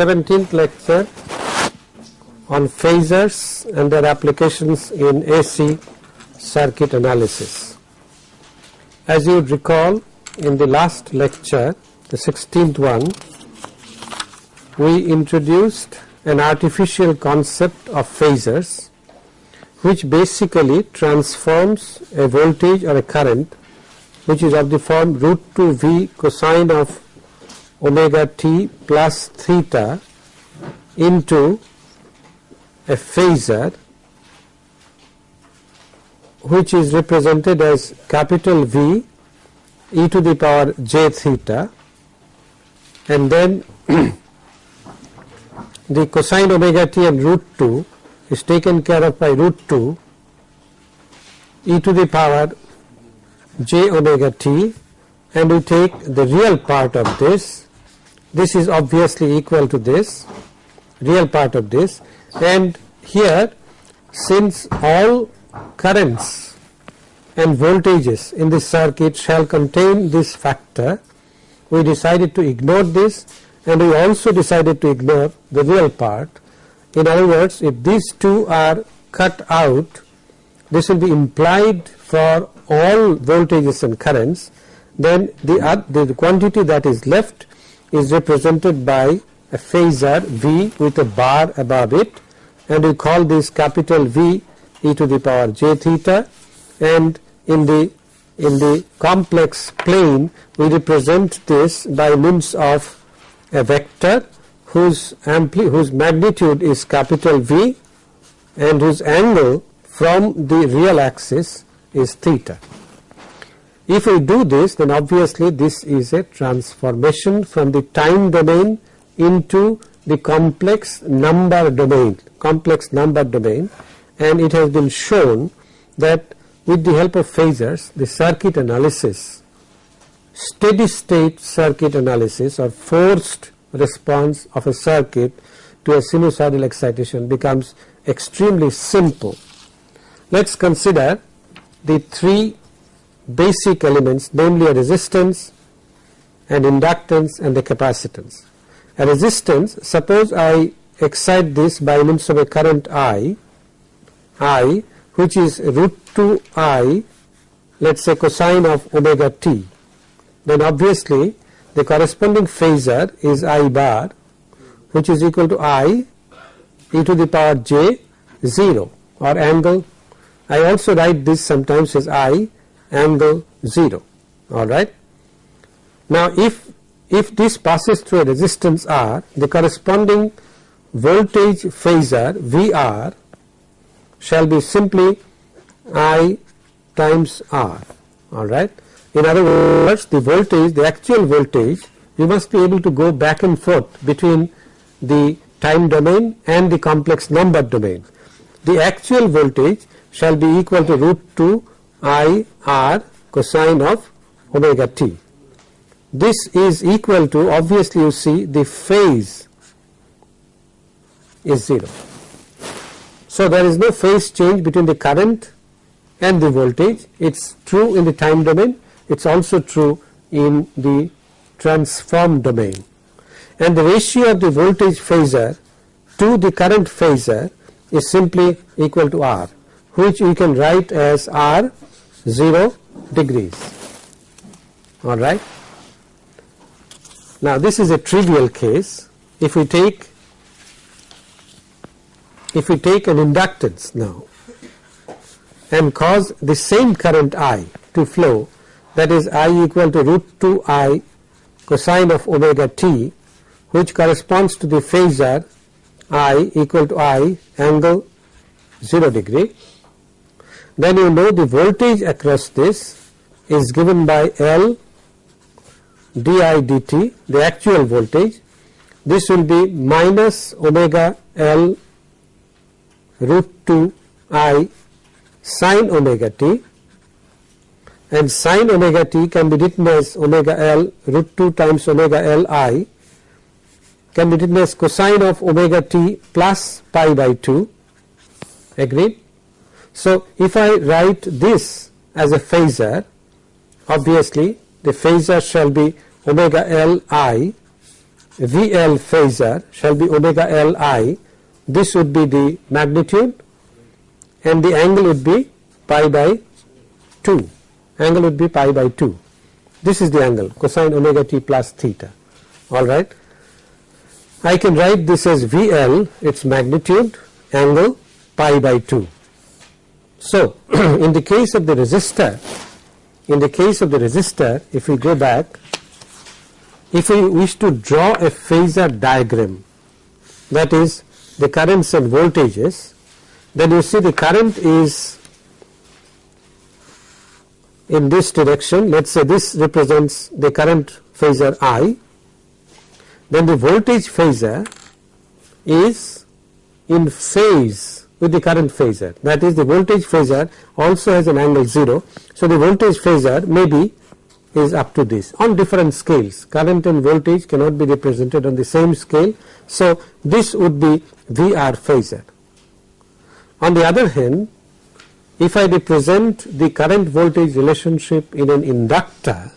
is the 17th lecture on phasors and their applications in AC circuit analysis. As you would recall in the last lecture the 16th one we introduced an artificial concept of phasors which basically transforms a voltage or a current which is of the form root 2 V cosine of omega t plus theta into a phasor which is represented as capital V e to the power j theta and then the cosine omega t and root 2 is taken care of by root 2 e to the power j omega t and we take the real part of this this is obviously equal to this real part of this and here since all currents and voltages in this circuit shall contain this factor we decided to ignore this and we also decided to ignore the real part. In other words if these two are cut out this will be implied for all voltages and currents then the, uh, the quantity that is left is represented by a phasor V with a bar above it and we call this capital V e to the power j theta and in the in the complex plane we represent this by means of a vector whose ampli whose magnitude is capital V and whose angle from the real axis is theta. If we do this then obviously this is a transformation from the time domain into the complex number domain, complex number domain and it has been shown that with the help of phasors the circuit analysis, steady state circuit analysis or forced response of a circuit to a sinusoidal excitation becomes extremely simple. Let us consider the three basic elements namely a resistance, and inductance and a capacitance. A resistance suppose I excite this by means of a current I, I which is root 2 I let us say cosine of omega t then obviously the corresponding phasor is I bar which is equal to I e to the power j 0 or angle I also write this sometimes as I angle 0 alright. Now if if this passes through a resistance R the corresponding voltage phasor VR shall be simply I times R alright. In other words the voltage the actual voltage you must be able to go back and forth between the time domain and the complex number domain. The actual voltage shall be equal to root 2 I r cosine of omega t. This is equal to obviously you see the phase is 0. So there is no phase change between the current and the voltage it is true in the time domain it is also true in the transform domain and the ratio of the voltage phasor to the current phasor is simply equal to R which we can write as R 0 degrees alright. Now this is a trivial case if we take if we take an inductance now and cause the same current I to flow that is I equal to root 2 I cosine of omega t which corresponds to the phasor I equal to I angle 0 degree then you know the voltage across this is given by L di dt the actual voltage. This will be minus omega L root 2 I sine omega t. And sine omega t can be written as omega L root 2 times omega L i can be written as cosine of omega t plus pi by 2 agreed so if I write this as a phasor obviously the phasor shall be omega L i VL phasor shall be omega Li, this would be the magnitude and the angle would be pi by 2, angle would be pi by 2. This is the angle cosine omega t plus theta, alright. I can write this as VL, its magnitude, angle pi by 2. So, in the case of the resistor, in the case of the resistor, if we go back, if we wish to draw a phasor diagram, that is the currents and voltages, then you see the current is in this direction, let us say this represents the current phasor I, then the voltage phasor is in phase with the current phasor that is the voltage phasor also has an angle 0. So, the voltage phasor may be is up to this on different scales current and voltage cannot be represented on the same scale. So, this would be VR phasor. On the other hand if I represent the current voltage relationship in an inductor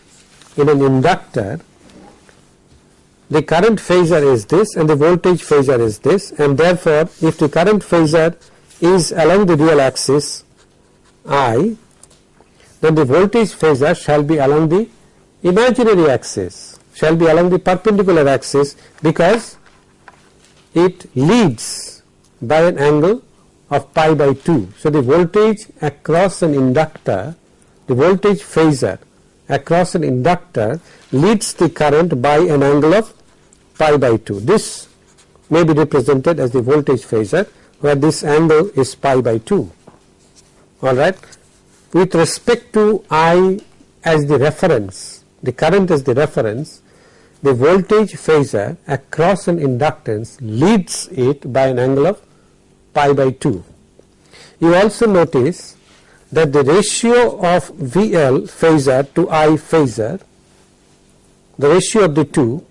in an inductor the current phasor is this and the voltage phasor is this and therefore if the current phasor is along the real axis I then the voltage phasor shall be along the imaginary axis shall be along the perpendicular axis because it leads by an angle of pi by 2. So, the voltage across an inductor the voltage phasor across an inductor leads the current by an angle of pi by 2. This may be represented as the voltage phasor where this angle is pi by 2 alright. With respect to I as the reference the current as the reference the voltage phasor across an inductance leads it by an angle of pi by 2. You also notice that the ratio of VL phasor to I phasor the ratio of the two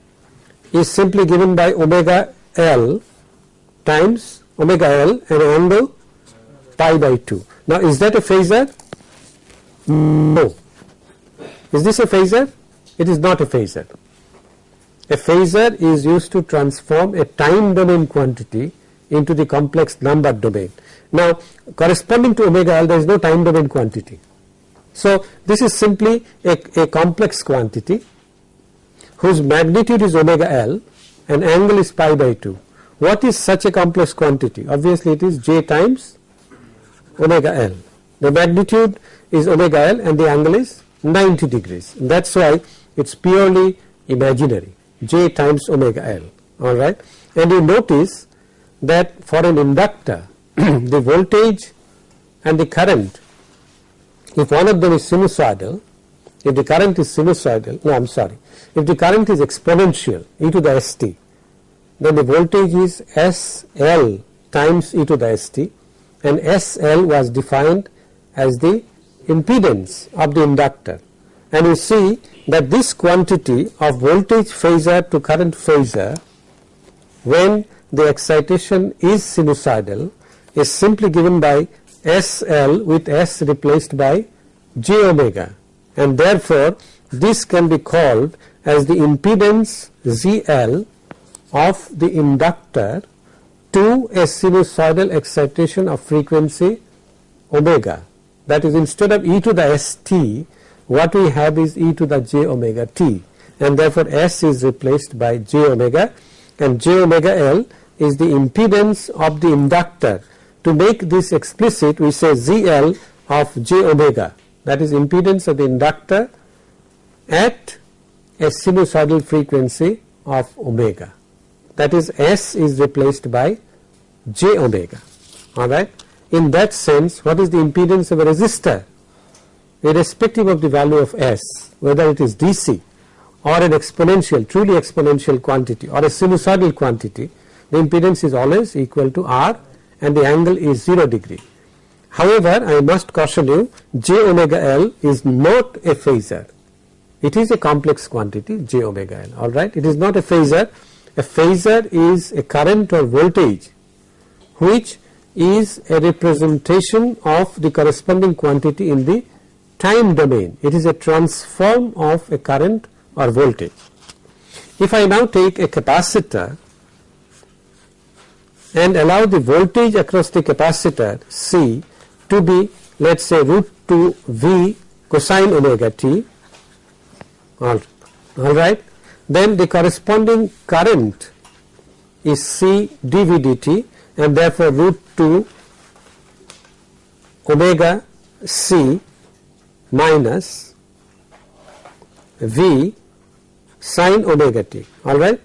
is simply given by omega L times omega L and angle pi by 2. Now is that a phasor? No. Is this a phasor? It is not a phasor. A phasor is used to transform a time domain quantity into the complex number domain. Now corresponding to omega L there is no time domain quantity. So this is simply a, a complex quantity whose magnitude is omega L and angle is pi by 2. What is such a complex quantity? Obviously it is j times omega L. The magnitude is omega L and the angle is 90 degrees. That is why it is purely imaginary j times omega L alright. And you notice that for an inductor the voltage and the current if one of them is sinusoidal if the current is sinusoidal, no I am sorry, if the current is exponential e to the st, then the voltage is SL times e to the st and SL was defined as the impedance of the inductor. And you see that this quantity of voltage phasor to current phasor when the excitation is sinusoidal is simply given by SL with S replaced by j omega and therefore this can be called as the impedance ZL of the inductor to a sinusoidal excitation of frequency omega. That is instead of e to the st what we have is e to the j omega t and therefore s is replaced by j omega and j omega l is the impedance of the inductor. To make this explicit we say zl of j omega. That is impedance of the inductor at a sinusoidal frequency of omega that is S is replaced by j omega alright. In that sense what is the impedance of a resistor irrespective of the value of S whether it is DC or an exponential truly exponential quantity or a sinusoidal quantity the impedance is always equal to R and the angle is 0 degree However, I must caution you j omega L is not a phasor. It is a complex quantity j omega L alright. It is not a phasor. A phasor is a current or voltage which is a representation of the corresponding quantity in the time domain. It is a transform of a current or voltage. If I now take a capacitor and allow the voltage across the capacitor C to be let us say root 2 V cosine omega t all, all right then the corresponding current is C dV dt and therefore root 2 omega C minus V sine omega t alright.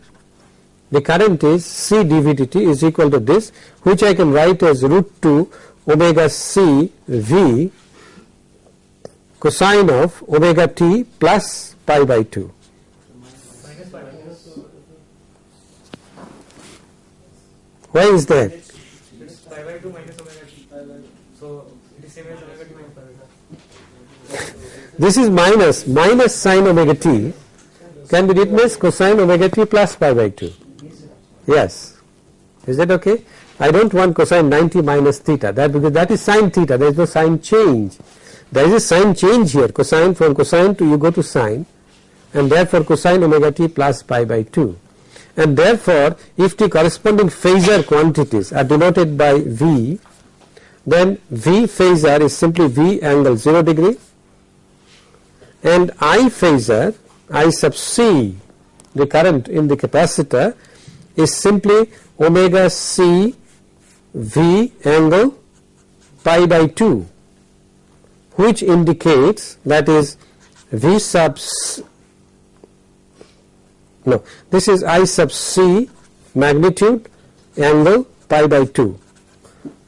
The current is C dV dt is equal to this which I can write as root 2 omega C V cosine of omega t plus pi by 2. Why is that? pi by 2 minus omega t. So it is same as omega t minus pi by 2. This is minus minus sine omega t can be written as cosine omega t plus pi by 2. Yes. Is that okay? I don't want cosine 90 minus theta that because that is sine theta there is no sign change. There is a sign change here cosine from cosine to you go to sine and therefore cosine omega t plus pi by 2 and therefore if the corresponding phasor quantities are denoted by V then V phasor is simply V angle 0 degree. And I phasor I sub C the current in the capacitor is simply omega C V angle pi by 2 which indicates that is V sub no. This is I sub C magnitude angle pi by 2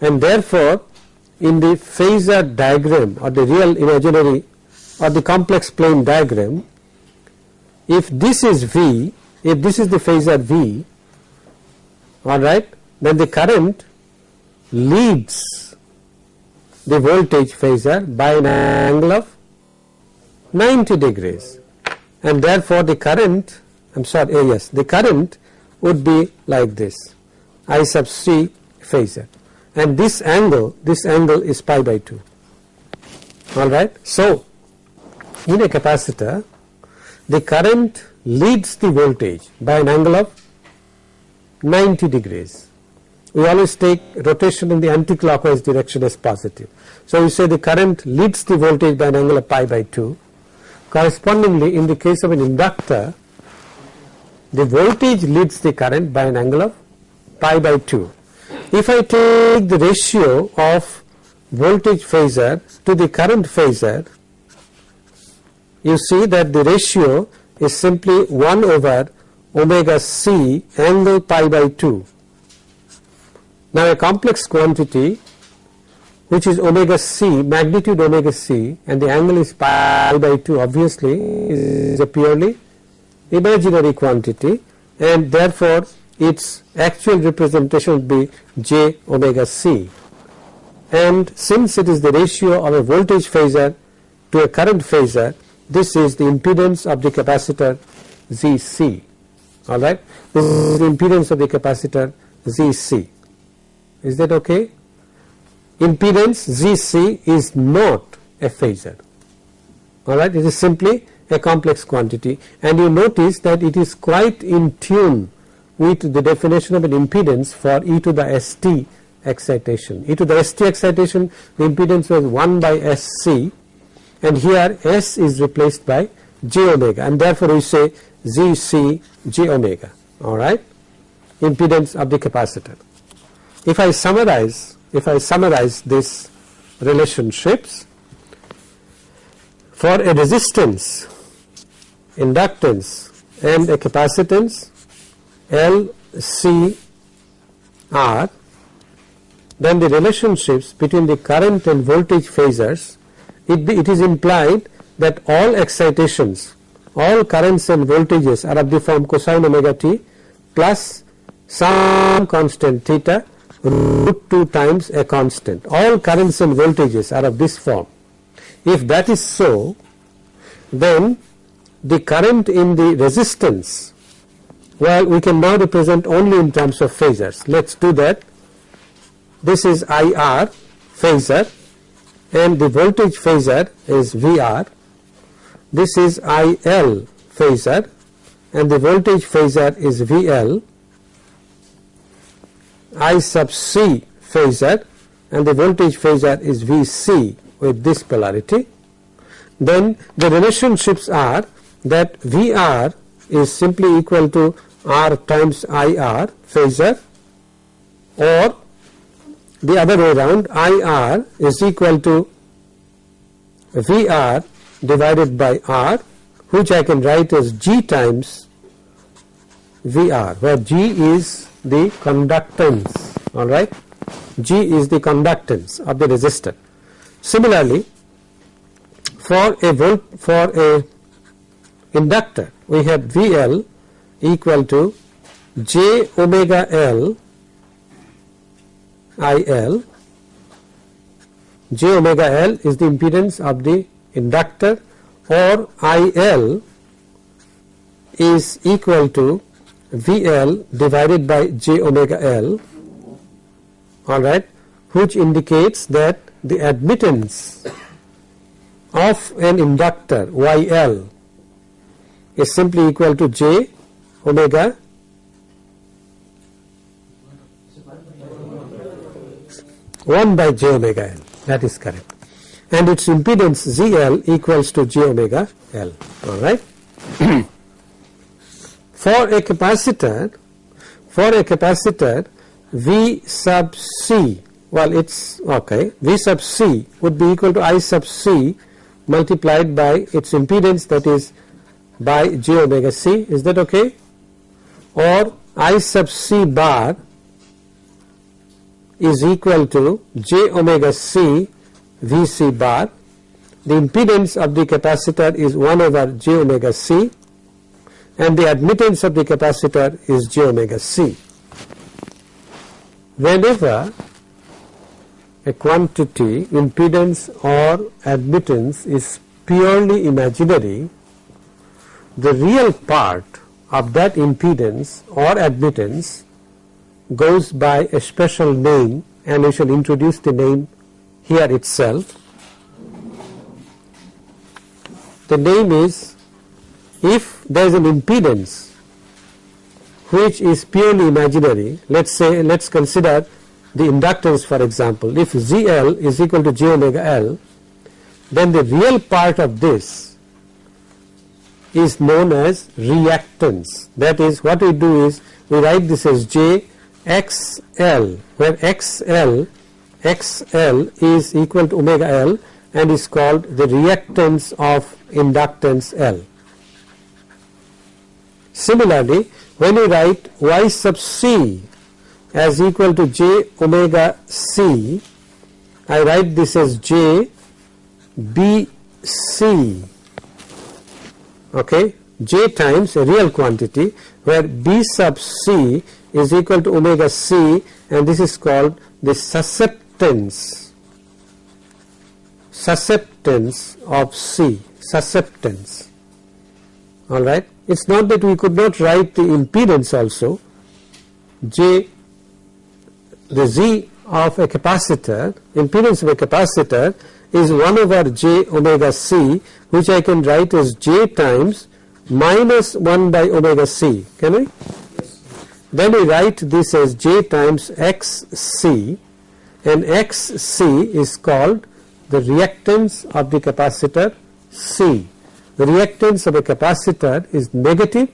and therefore in the phasor diagram or the real imaginary or the complex plane diagram if this is V if this is the phasor V alright then the current leads the voltage phasor by an angle of 90 degrees. And therefore the current I am sorry uh, yes the current would be like this I sub C phasor and this angle this angle is pi by 2 alright. So in a capacitor the current leads the voltage by an angle of 90 degrees. We always take rotation in the anticlockwise direction as positive. So, we say the current leads the voltage by an angle of pi by 2. Correspondingly, in the case of an inductor, the voltage leads the current by an angle of pi by 2. If I take the ratio of voltage phasor to the current phasor, you see that the ratio is simply 1 over omega c angle pi by 2. Now a complex quantity which is omega c magnitude omega c and the angle is pi by 2 obviously is a purely imaginary quantity and therefore its actual representation would be j omega c and since it is the ratio of a voltage phasor to a current phasor this is the impedance of the capacitor ZC alright. This is the impedance of the capacitor ZC. Is that okay? Impedance ZC is not a phasor alright it is simply a complex quantity and you notice that it is quite in tune with the definition of an impedance for e to the st excitation. e to the st excitation the impedance was 1 by SC and here S is replaced by j omega and therefore we say Z C j omega alright impedance of the capacitor. If I summarize if I summarize these relationships for a resistance inductance and a capacitance L C R then the relationships between the current and voltage phasors it, it is implied that all excitations, all currents and voltages are of the form cosine omega t plus some constant theta root 2 times a constant. All currents and voltages are of this form. If that is so, then the current in the resistance, well we can now represent only in terms of phasors. Let us do that. This is IR phasor and the voltage phasor is VR. This is IL phasor and the voltage phasor is VL, I sub C phasor and the voltage phasor is Vc with this polarity, then the relationships are that Vr is simply equal to R times IR phasor or the other way around IR is equal to VR divided by R which I can write as G times VR where G is the conductance alright G is the conductance of the resistor. Similarly for a volt for a inductor. We have VL equal to j omega L IL j omega L is the impedance of the inductor or IL is equal to VL divided by j omega L. Alright which indicates that the admittance of an inductor YL is simply equal to j omega. 1 by j omega l. That is correct. And its impedance ZL equals to j omega L. Alright. for a capacitor for a capacitor V sub C well it's okay V sub C would be equal to I sub C multiplied by its impedance that is by j omega c is that okay or I sub c bar is equal to j omega c V c bar the impedance of the capacitor is 1 over j omega c and the admittance of the capacitor is j omega c. Whenever a quantity impedance or admittance is purely imaginary the real part of that impedance or admittance goes by a special name and we shall introduce the name here itself. The name is if there is an impedance which is purely imaginary let us say let us consider the inductance for example if ZL is equal to j omega L then the real part of this is known as reactance. That is what we do is we write this as J X L where XL XL is equal to omega L and is called the reactance of inductance L. Similarly, when we write Y sub C as equal to J omega C, I write this as J B C okay? J times a real quantity where b sub c is equal to omega c and this is called the susceptance. Susceptance of c. Susceptance. Alright it is not that we could not write the impedance also. J the z of a capacitor impedance of a capacitor is 1 over j omega c which I can write as j times minus 1 by omega c can I? Then we write this as j times xc and xc is called the reactance of the capacitor C. The reactance of a capacitor is negative,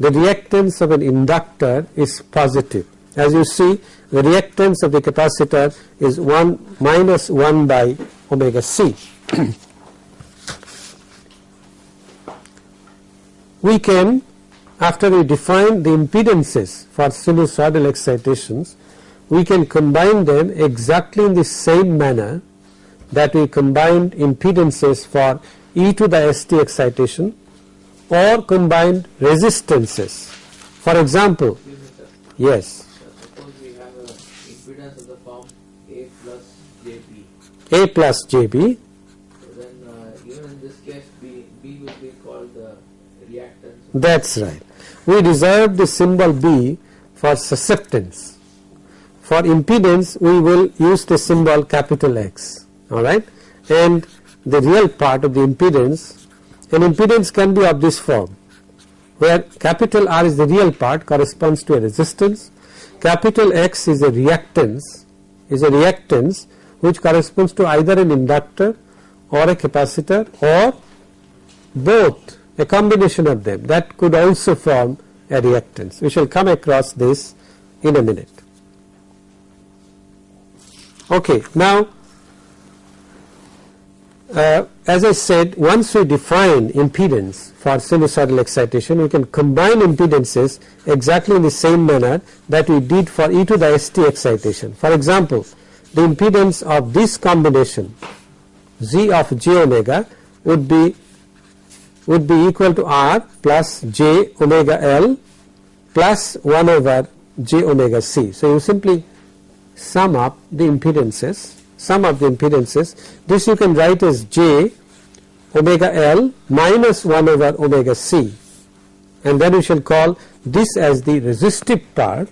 the reactance of an inductor is positive. As you see the reactance of the capacitor is 1 minus 1 by omega c. we can after we define the impedances for sinusoidal excitations we can combine them exactly in the same manner that we combined impedances for e to the st excitation or combined resistances. For example, yes. A plus JB So then uh, even in this case B, B will be called the reactance. That's right. We reserve the symbol B for susceptance. For impedance, we will use the symbol capital X. Alright? And the real part of the impedance, an impedance can be of this form. where capital R is the real part corresponds to a resistance, capital X is a reactance is a reactance which corresponds to either an inductor or a capacitor or both a combination of them that could also form a reactance. We shall come across this in a minute. Okay, now uh, as I said once we define impedance for sinusoidal excitation we can combine impedances exactly in the same manner that we did for e to the st excitation. For example, the impedance of this combination z of j omega would be would be equal to r plus j omega l plus 1 over j omega c. So, you simply sum up the impedances sum of the impedances this you can write as j omega l minus 1 over omega c and then we shall call this as the resistive part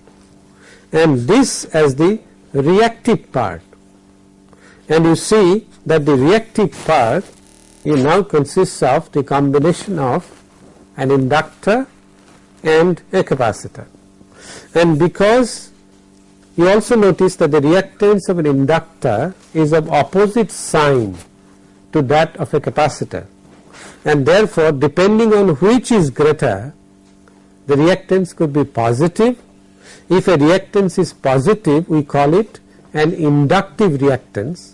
and this as the reactive part and you see that the reactive part it now consists of the combination of an inductor and a capacitor and because you also notice that the reactance of an inductor is of opposite sign to that of a capacitor and therefore depending on which is greater the reactance could be positive. If a reactance is positive we call it an inductive reactance.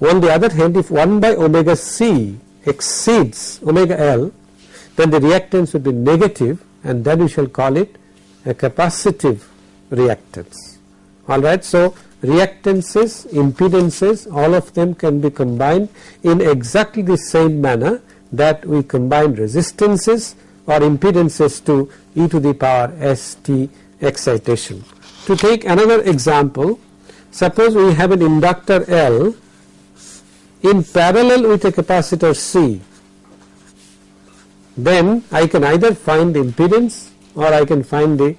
On the other hand if 1 by omega c exceeds omega l then the reactance would be negative and then we shall call it a capacitive reactance alright. So, reactances, impedances all of them can be combined in exactly the same manner that we combine resistances or impedances to e to the power st excitation. To take another example, suppose we have an inductor L in parallel with a capacitor C, then I can either find the impedance or I can find the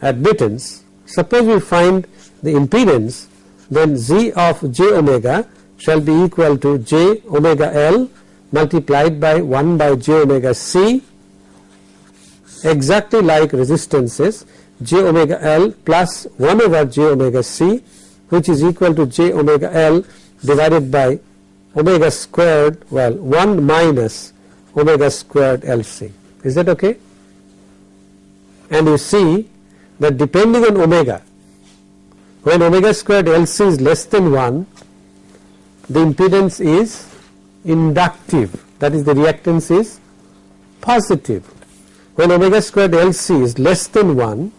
admittance Suppose we find the impedance then Z of j omega shall be equal to j omega L multiplied by 1 by j omega C exactly like resistances j omega L plus 1 over j omega C which is equal to j omega L divided by omega squared well 1 minus omega squared LC. Is that okay? And you see that depending on omega when omega squared LC is less than 1 the impedance is inductive that is the reactance is positive. When omega squared LC is less than 1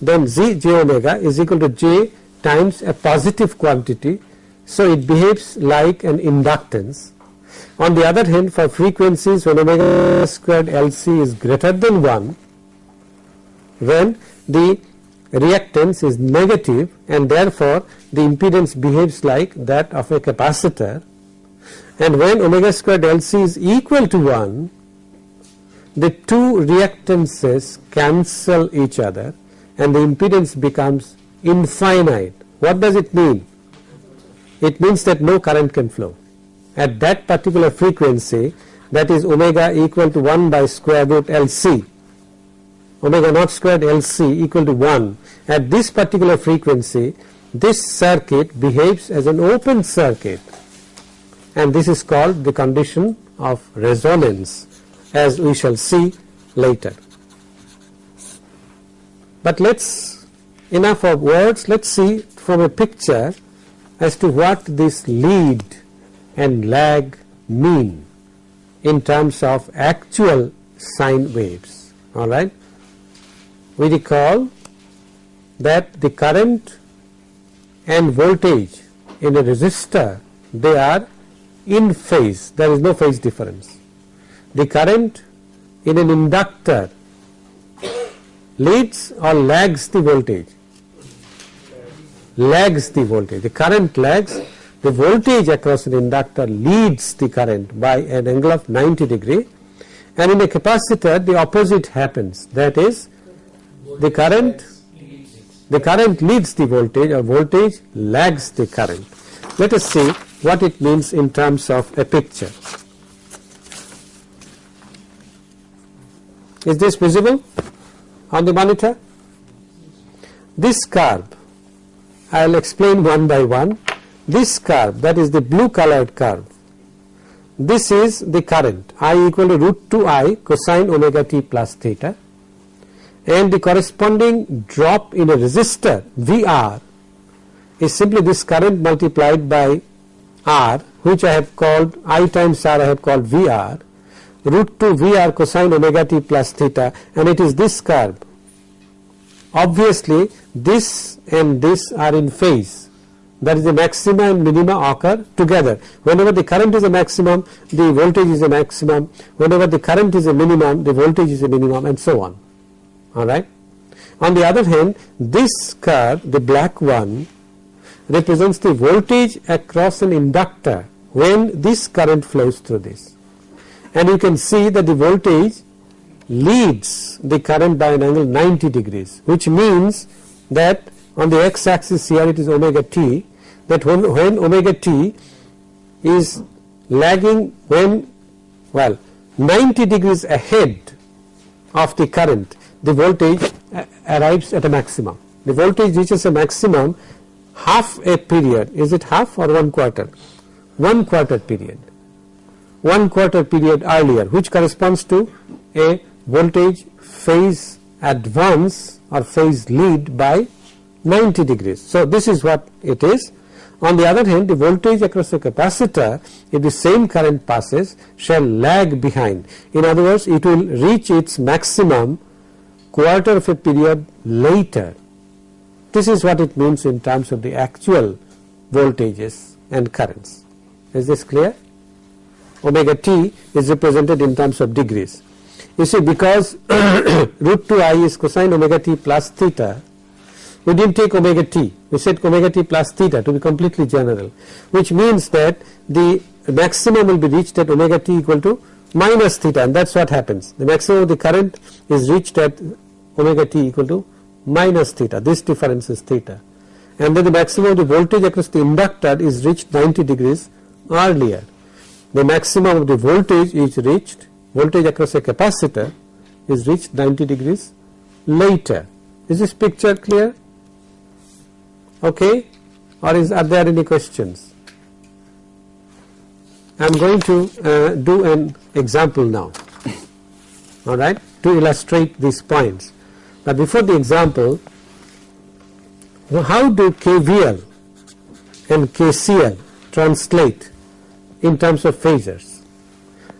then Z j omega is equal to j times a positive quantity so it behaves like an inductance. On the other hand for frequencies when omega squared LC is greater than 1 when the reactance is negative and therefore the impedance behaves like that of a capacitor and when omega squared LC is equal to 1 the two reactances cancel each other and the impedance becomes infinite. What does it mean? It means that no current can flow. At that particular frequency that is omega equal to 1 by square root LC omega naught squared LC equal to 1 at this particular frequency this circuit behaves as an open circuit. And this is called the condition of resonance as we shall see later. But let us enough of words let us see from a picture as to what this lead and lag mean in terms of actual sine waves alright we recall that the current and voltage in a resistor they are in phase there is no phase difference. The current in an inductor leads or lags the voltage. Lags the voltage. The current lags. The voltage across an inductor leads the current by an angle of 90 degree. And in a capacitor the opposite happens. That is the current the current leads the voltage or voltage lags the current. Let us see what it means in terms of a picture. Is this visible on the monitor? This curve, I will explain one by one. This curve, that is the blue colored curve, this is the current I equal to root 2 I cosine omega t plus theta and the corresponding drop in a resistor VR is simply this current multiplied by R which I have called I times R I have called VR root 2 VR cosine omega t plus theta and it is this curve. Obviously this and this are in phase that is the maxima and minima occur together. Whenever the current is a maximum, the voltage is a maximum. Whenever the current is a minimum, the voltage is a minimum and so on. Alright. On the other hand, this curve, the black one, represents the voltage across an inductor when this current flows through this. And you can see that the voltage leads the current by an angle 90 degrees, which means that on the x axis here it is omega t that when, when omega t is lagging when well 90 degrees ahead of the current the voltage arrives at a maximum. The voltage reaches a maximum half a period is it half or one quarter? One quarter period one quarter period earlier which corresponds to a voltage phase advance or phase lead by 90 degrees. So, this is what it is. On the other hand, the voltage across the capacitor if the same current passes shall lag behind. In other words, it will reach its maximum quarter of a period later. This is what it means in terms of the actual voltages and currents. Is this clear? Omega t is represented in terms of degrees. You see because root 2 i is cosine omega t plus theta we did not take omega t, we said omega t plus theta to be completely general which means that the maximum will be reached at omega t equal to minus theta and that is what happens. The maximum of the current is reached at omega t equal to minus theta, this difference is theta and then the maximum of the voltage across the inductor is reached 90 degrees earlier. The maximum of the voltage is reached, voltage across a capacitor is reached 90 degrees later. Is this picture clear? okay. Or is are there any questions? I am going to uh, do an example now. Alright to illustrate these points. But before the example how do KVL and KCL translate in terms of phasors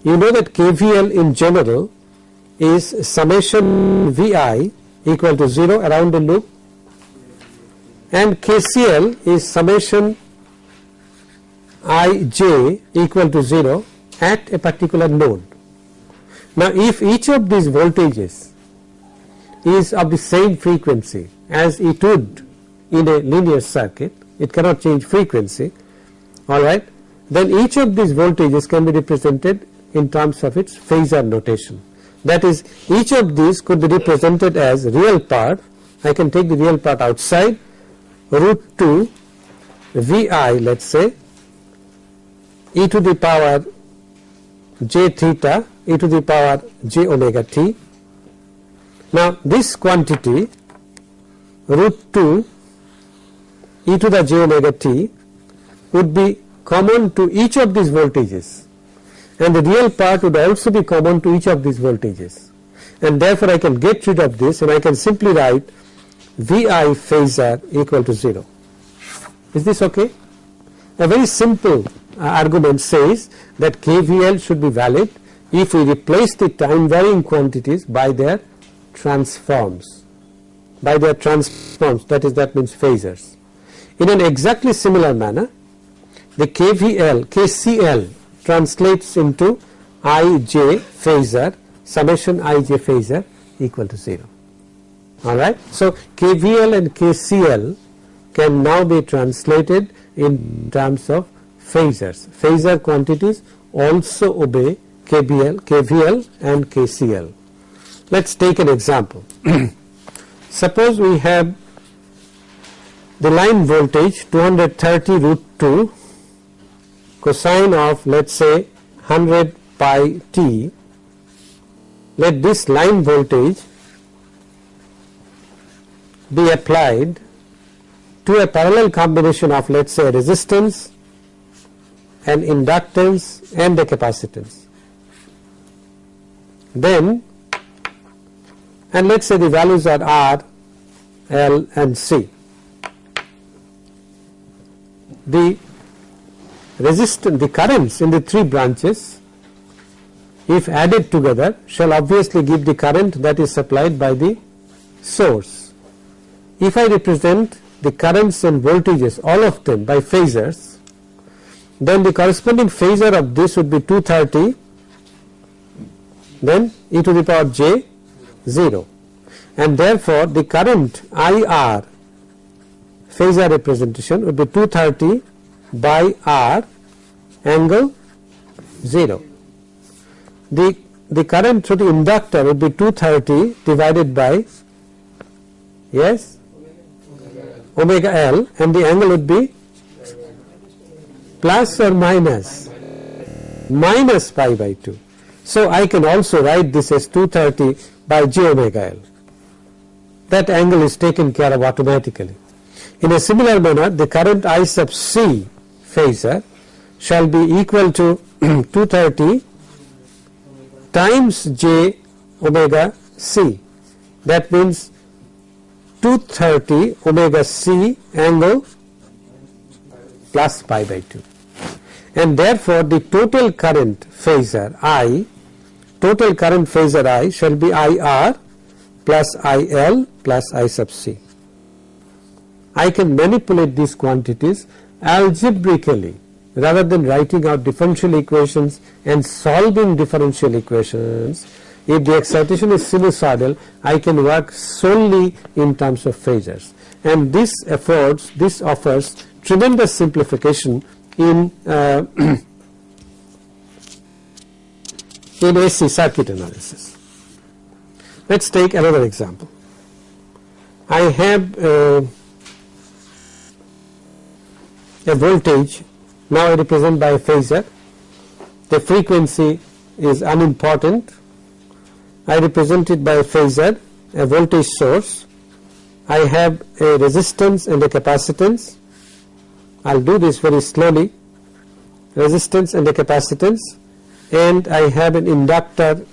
you know that KVL in general is summation VI equal to 0 around the loop and KCL is summation ij equal to 0 at a particular node. Now if each of these voltages is of the same frequency as it would in a linear circuit, it cannot change frequency, alright, then each of these voltages can be represented in terms of its phasor notation. That is each of these could be represented as real part, I can take the real part outside root 2 Vi let us say e to the power j theta e to the power j omega t. Now this quantity root 2 e to the j omega t would be common to each of these voltages and the real part would also be common to each of these voltages and therefore I can get rid of this and I can simply write Vi phasor equal to 0. Is this okay? A very simple uh, argument says that KVL should be valid if we replace the time varying quantities by their transforms, by their transforms that is that means phasors. In an exactly similar manner the KVL, KCL translates into Ij phasor summation Ij phasor equal to 0 alright. So, KVL and KCL can now be translated in terms of phasors. Phasor quantities also obey KVL, KVL and KCL. Let us take an example. Suppose we have the line voltage 230 root 2 cosine of let us say 100 pi t let this line voltage be applied to a parallel combination of let us say resistance and inductance and a capacitance. Then and let us say the values are R, L and C. The resistance, the currents in the three branches if added together shall obviously give the current that is supplied by the source. If I represent the currents and voltages all of them by phasors then the corresponding phasor of this would be 230 then e to the power j 0 and therefore the current IR phasor representation would be 230 by R angle 0. The, the current through the inductor would be 230 divided by yes omega L and the angle would be plus or minus minus pi by 2. So, I can also write this as 230 by j omega L that angle is taken care of automatically. In a similar manner the current I sub C phasor uh, shall be equal to 230 times j omega c that means 230 omega c angle plus pi by 2 and therefore the total current phasor I total current phasor I shall be IR plus IL plus I sub c. I can manipulate these quantities algebraically rather than writing out differential equations and solving differential equations. If the excitation is sinusoidal, I can work solely in terms of phasors and this affords, this offers tremendous simplification in uh, in AC circuit analysis. Let us take another example. I have uh, a voltage now I represent by a phasor. The frequency is unimportant. I represent it by a phasor a voltage source. I have a resistance and a capacitance. I will do this very slowly. Resistance and a capacitance. And I have an inductor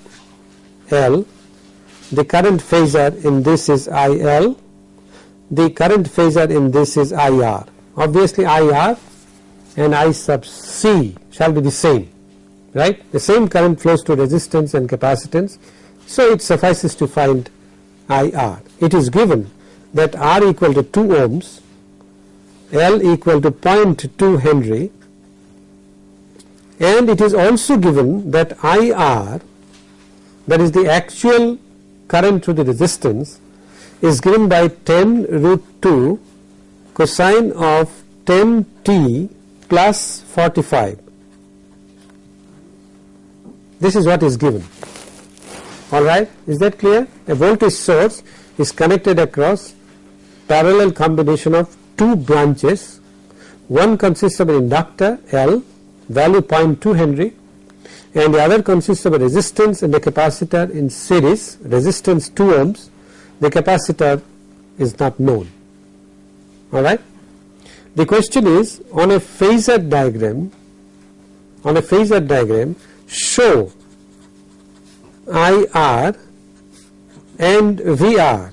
L. The current phasor in this is IL, the current phasor in this is IR. Obviously IR and I sub C shall be the same, right. The same current flows to resistance and capacitance. So it suffices to find IR. It is given that R equal to 2 ohms, L equal to 0.2 Henry and it is also given that IR that is the actual current through the resistance is given by 10 root 2 cosine of 10 t plus 45. This is what is given. Alright, is that clear? A voltage source is connected across parallel combination of two branches. One consists of an inductor L value 0.2 Henry and the other consists of a resistance and a capacitor in series resistance 2 ohms the capacitor is not known alright. The question is on a phasor diagram on a phasor diagram show IR and VR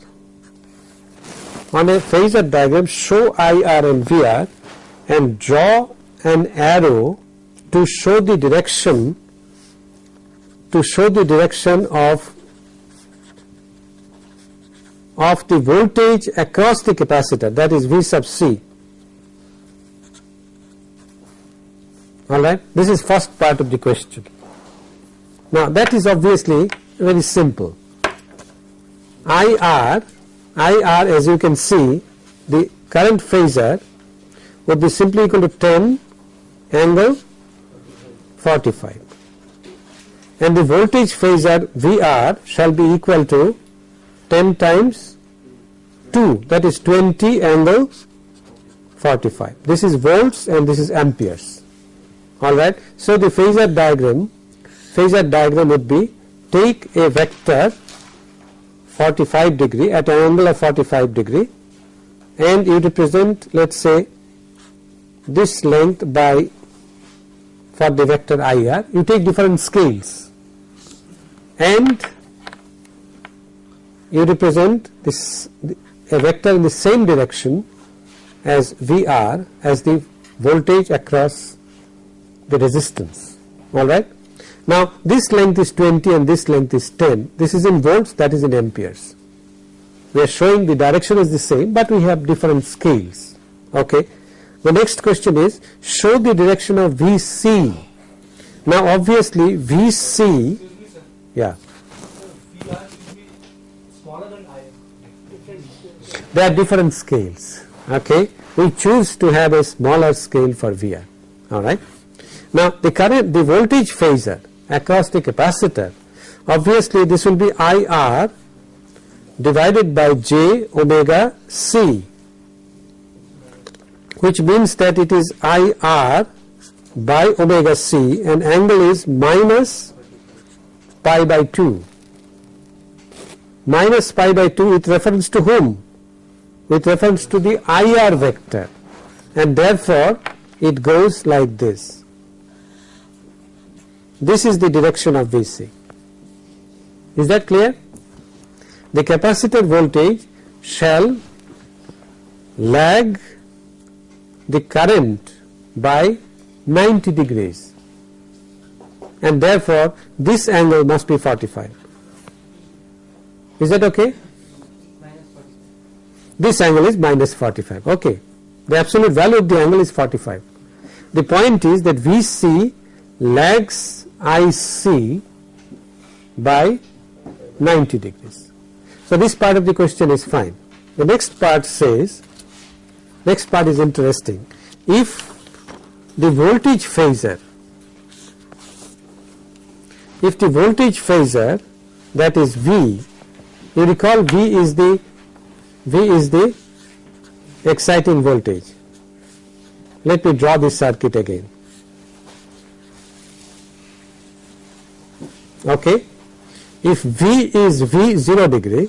on a phasor diagram show IR and VR and draw an arrow to show the direction to show the direction of of the voltage across the capacitor that is V sub C. Alright? This is first part of the question. Now that is obviously very simple. IR IR as you can see the current phasor would be simply equal to 10 angle 45 and the voltage phasor VR shall be equal to 10 times 2 that is 20 angle 45. This is volts and this is amperes alright. So the phasor diagram phasor diagram would be take a vector 45 degree at an angle of 45 degree and you represent let us say this length by for the vector IR you take different scales and you represent this a vector in the same direction as VR as the voltage across the resistance. Alright. Now this length is 20 and this length is 10 this is in volts that is in amperes. We are showing the direction is the same but we have different scales. Okay. The next question is show the direction of VC now obviously VC yeah there are different scales okay? We choose to have a smaller scale for VR alright. Now the current the voltage phasor across the capacitor obviously this will be IR divided by j omega c which means that it is IR by omega c and angle is minus pi by 2 minus pi by 2 with reference to whom with reference to the IR vector and therefore it goes like this. This is the direction of VC. Is that clear? The capacitor voltage shall lag the current by 90 degrees and therefore this angle must be 45. Is that okay? Minus 40. this angle is minus 45 okay. The absolute value of the angle is 45 the point is that VC lags IC by 90 degrees. So this part of the question is fine. The next part says next part is interesting. If the voltage phasor if the voltage phasor that is V you recall V is the V is the exciting voltage. Let me draw this circuit again. Okay. If V is V 0 degree,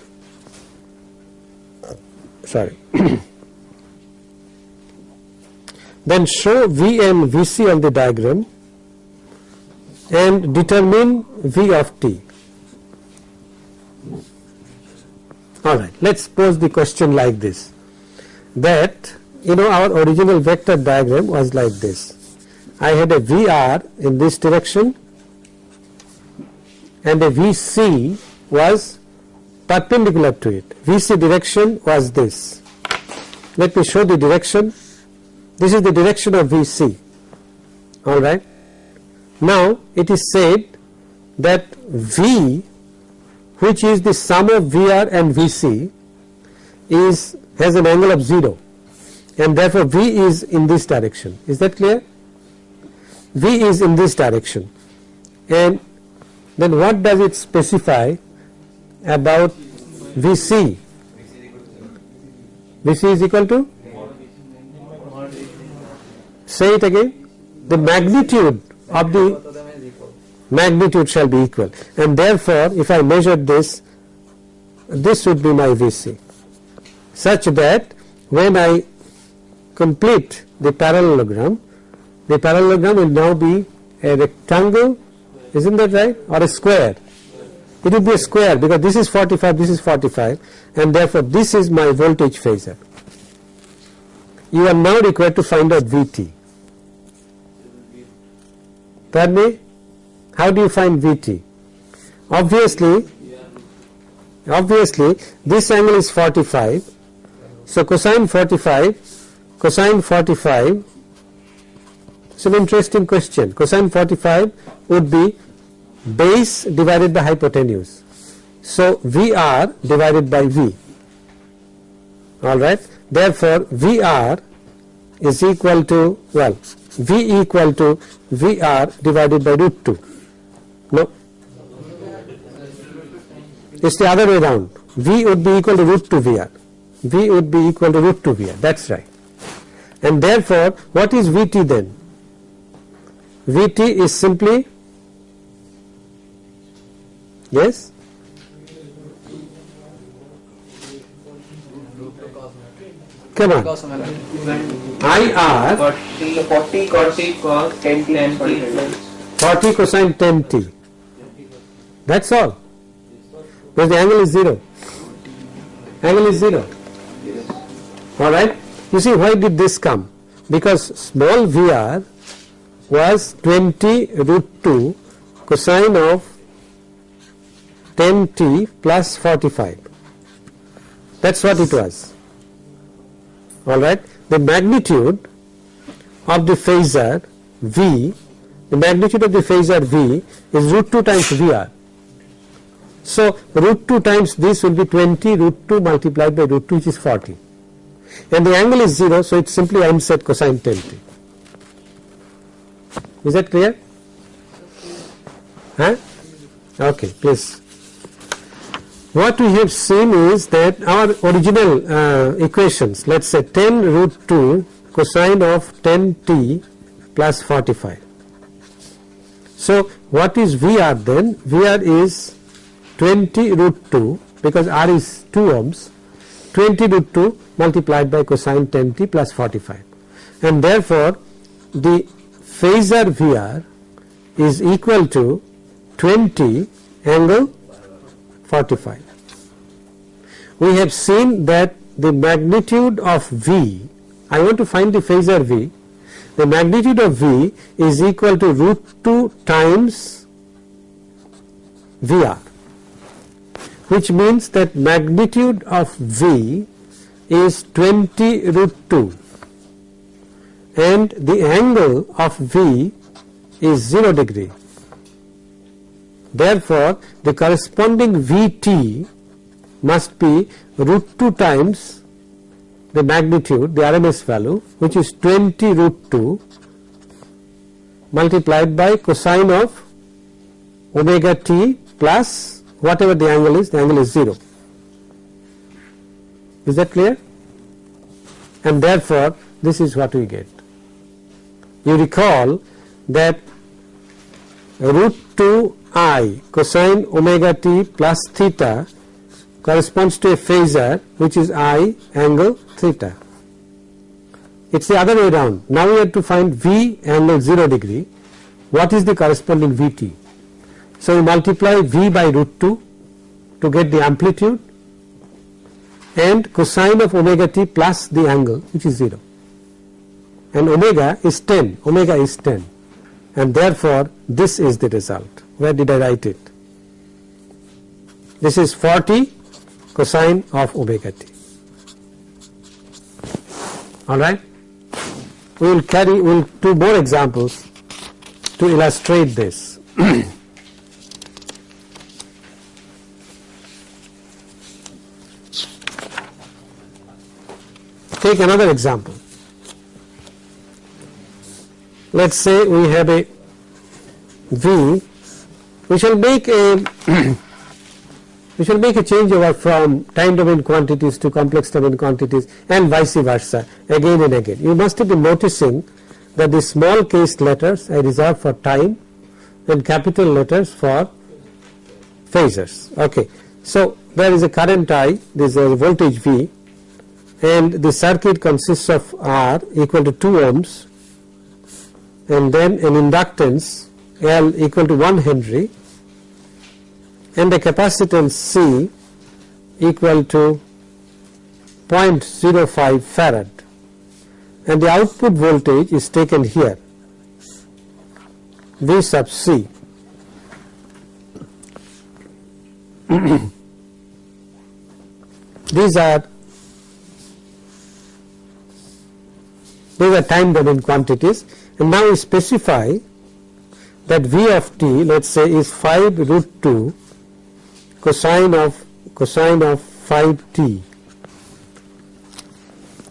sorry, then show V and Vc on the diagram and determine V of t. Alright, let us pose the question like this that you know our original vector diagram was like this. I had a VR in this direction and a VC was perpendicular to it. VC direction was this. Let me show the direction. This is the direction of VC. Alright. Now it is said that V which is the sum of VR and VC is has an angle of 0 and therefore V is in this direction. Is that clear? V is in this direction and then what does it specify about VC? VC is equal to? Say it again. The magnitude of the Both of them is equal. Magnitude shall be equal. And therefore if I measure this this would be my VC such that when I complete the parallelogram the parallelogram will now be a rectangle isn't that right? Or a square? It will be a square because this is 45 this is 45 and therefore this is my voltage phasor you are now required to find out VT pardon me how do you find Vt? Obviously, obviously this angle is 45. So cosine 45, cosine 45. It's an interesting question. Cosine 45 would be base divided by hypotenuse. So VR divided by V. Alright. Therefore, VR is equal to, well, V equal to VR divided by root 2. No. It's the other way around. V would be equal to root 2 VR. V would be equal to root 2 VR. That's right. And therefore, what is Vt then? Vt is simply Yes? Come on. IR 40, 40 cos 40 10 t plus 40 cosine 10t. That's all. Because the angle is 0. Angle is 0. Alright? You see why did this come? Because small VR was 20 root 2 cosine of 10t plus 45. That's what it was. Alright? The magnitude of the phasor V, the magnitude of the phasor V is root 2 times VR. So root 2 times this will be 20 root 2 multiplied by root 2 which is 40 and the angle is 0 so it's simply m set cosine 10t. Is that clear? Huh? Okay, please. What we have seen is that our original uh, equations, let's say 10 root 2 cosine of 10t plus 45. So what is VR then? VR is 20 root 2 because R is 2 ohms 20 root 2 multiplied by cosine 10t plus 45 and therefore the phasor VR is equal to 20 angle 45. We have seen that the magnitude of V, I want to find the phasor V, the magnitude of V is equal to root 2 times VR which means that magnitude of V is 20 root 2 and the angle of V is 0 degree. Therefore, the corresponding Vt must be root 2 times the magnitude, the RMS value which is 20 root 2 multiplied by cosine of omega t plus whatever the angle is, the angle is 0. Is that clear? And therefore, this is what we get. You recall that root 2 i cosine omega t plus theta corresponds to a phasor which is i angle theta. It is the other way around. Now we have to find v angle 0 degree. What is the corresponding vt? So we multiply v by root 2 to get the amplitude and cosine of omega t plus the angle which is 0 and omega is 10 omega is 10 and therefore this is the result. Where did I write it? This is 40 cosine of omega t. Alright? We will carry we will do more examples to illustrate this take another example let us say we have a V we shall make a we shall make a changeover from time domain quantities to complex domain quantities and vice versa again and again. You must been noticing that the small case letters I reserve for time and capital letters for phasors. Okay. So, there is a current I, there is a voltage V and the circuit consists of R equal to 2 ohms and then an inductance L equal to 1 Henry and a capacitance C equal to 0.05 farad and the output voltage is taken here V sub C. These are these are time domain quantities and now we specify that V of t let us say is 5 root 2 cosine of cosine of 5 t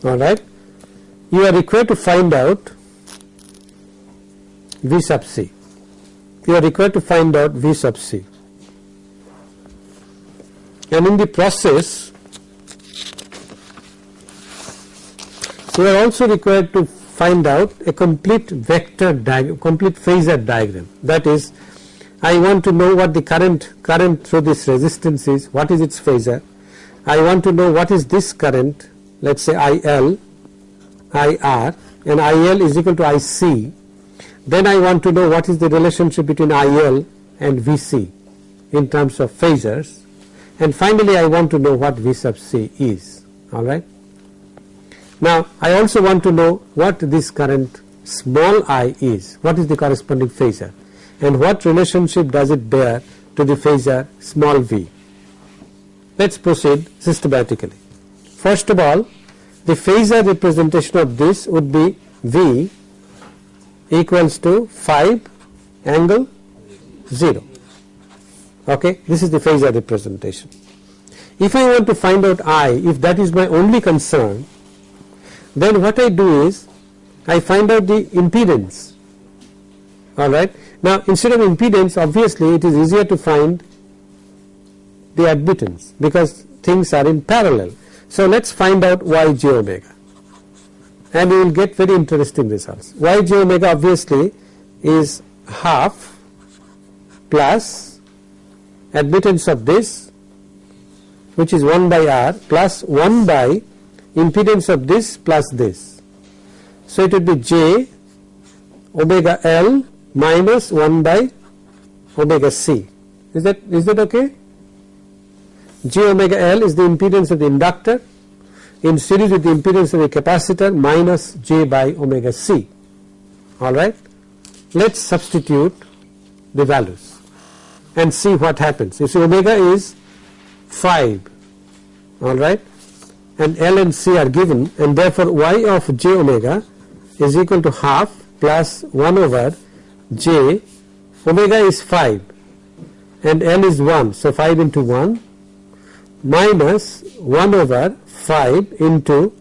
alright. You are required to find out V sub c. You are required to find out V sub c and in the process you are also required to find out a complete vector diagram, complete phasor diagram that is I want to know what the current current through this resistance is, what is its phasor. I want to know what is this current, let us say IL, IR and IL is equal to IC. Then I want to know what is the relationship between IL and VC in terms of phasors and finally I want to know what V sub C is alright. Now I also want to know what this current small i is, what is the corresponding phasor and what relationship does it bear to the phasor small v. Let us proceed systematically. First of all the phasor representation of this would be V equals to 5 angle 0 okay this is the phasor representation. If I want to find out I if that is my only concern then what I do is I find out the impedance alright. Now instead of impedance obviously it is easier to find the admittance because things are in parallel. So let us find out y j omega and we will get very interesting results. y j omega obviously is half plus admittance of this which is 1 by r plus 1 by impedance of this plus this. So it would be j omega L minus 1 by omega C. Is that is that okay? J omega L is the impedance of the inductor in series with the impedance of the capacitor minus J by omega C. Alright. Let us substitute the values and see what happens. You see omega is 5 alright and L and C are given and therefore y of j omega is equal to half plus 1 over j. Omega is 5 and L is 1 so 5 into 1 minus 1 over 5 into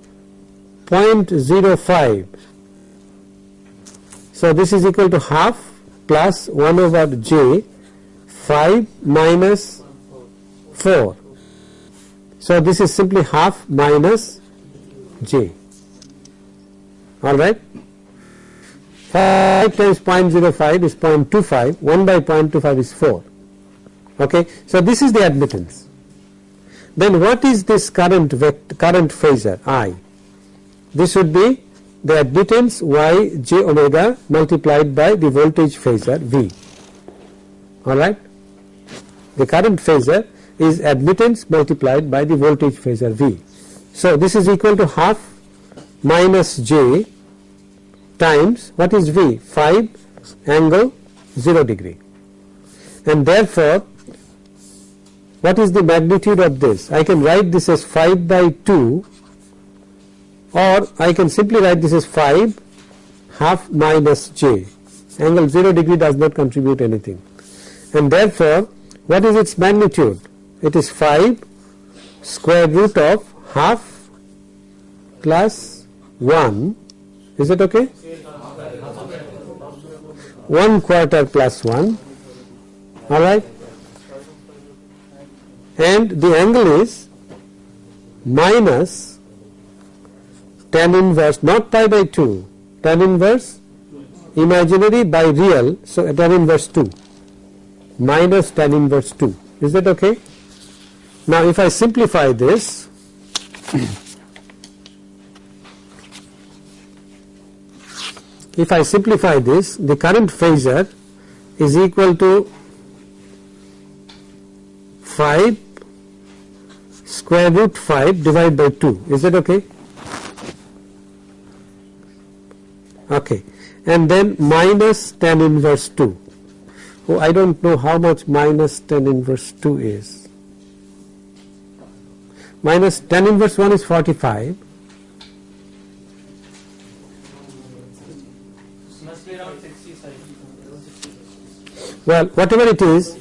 0.05 so this is equal to half plus 1 over j 5 minus 4 so this is simply half minus j. Alright? 5 times 0.05 is 0.25 1 by 0.25 is 4 okay? So this is the admittance. Then what is this current vector, current phasor? I? This would be the admittance y j omega multiplied by the voltage phasor V. Alright. The current phasor is admittance multiplied by the voltage phasor V. So this is equal to half minus j times what is V? 5 angle 0 degree and therefore what is the magnitude of this? I can write this as 5 by 2 or I can simply write this as 5 half minus j. Angle 0 degree does not contribute anything and therefore what is its magnitude? It is 5 square root of half plus 1 is it okay? 1 quarter plus 1 alright and the angle is minus tan inverse not pi by 2 tan inverse imaginary by real so tan inverse 2 minus tan inverse 2 is that okay now if I simplify this if I simplify this the current phasor is equal to 5 square root 5 divided by 2 is that okay? Okay. And then minus tan inverse 2 oh I don't know how much minus tan inverse 2 is minus tan inverse 1 is 45 must be around 65. well whatever it is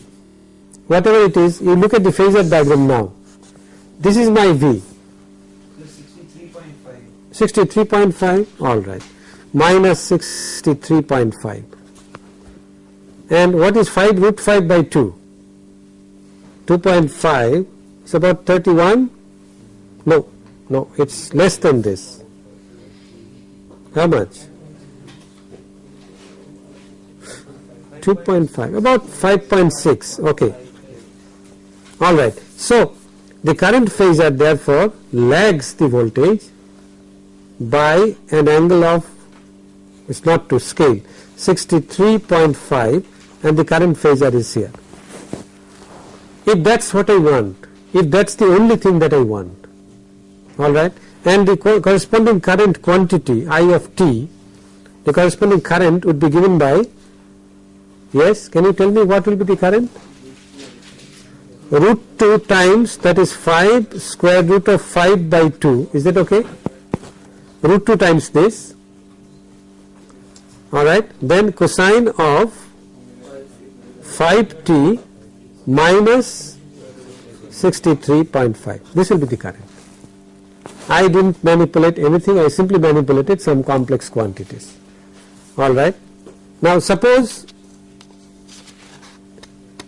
whatever it is you look at the phasor diagram now. This is my V. 63.5. 63.5 all right. Minus 63.5 and what is 5 root 5 by 2 2.5 is about 31 no no it's less than this how much 2.5, about 5.6, okay. All right. So, the current phasor therefore lags the voltage by an angle of, it's not to scale, 63.5 and the current phasor is here. If that's what I want, if that's the only thing that I want, all right, and the co- corresponding current quantity I of t, the corresponding current would be given by, yes, can you tell me what will be the current? Root 2 times that is 5 square root of 5 by 2, is that okay? Root 2 times this, alright, then cosine of 5t minus 63.5, this will be the current. I didn't manipulate anything, I simply manipulated some complex quantities. Alright. Now suppose,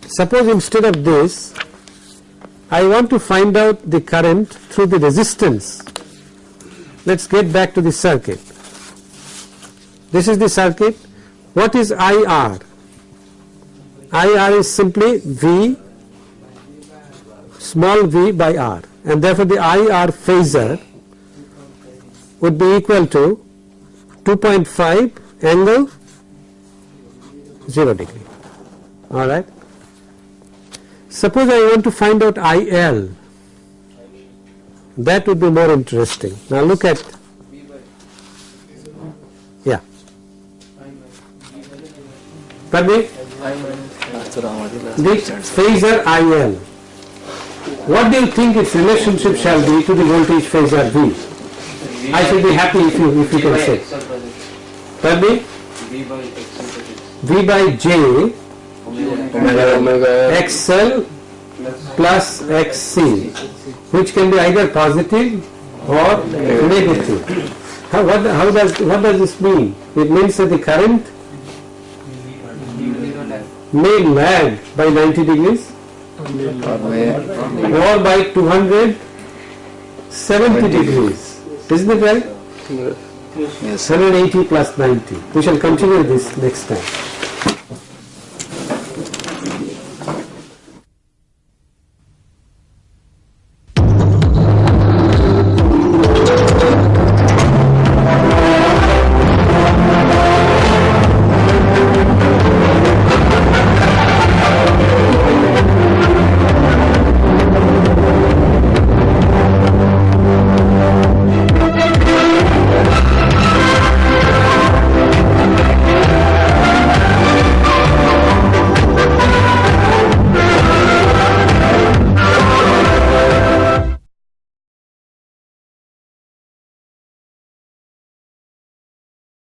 suppose instead of this, I want to find out the current through the resistance. Let's get back to the circuit. This is the circuit. What is IR? IR is simply V small v by R and therefore the IR phasor would be equal to 2.5 angle 0 degree. Alright. Suppose I want to find out IL. That would be more interesting. Now look at, yeah. Pardon me? The phasor IL. What do you think its relationship shall be to the voltage phasor V? I should be happy if you, if you can say. Pardon me? B by X X. V by J Omega omega XL plus XC which can be either positive or negative. How, what, how does, what does this mean? It means that the current may lag by 90 degrees or by 270 degrees. Isn't it right? yes 180 plus 90. We shall continue this next time.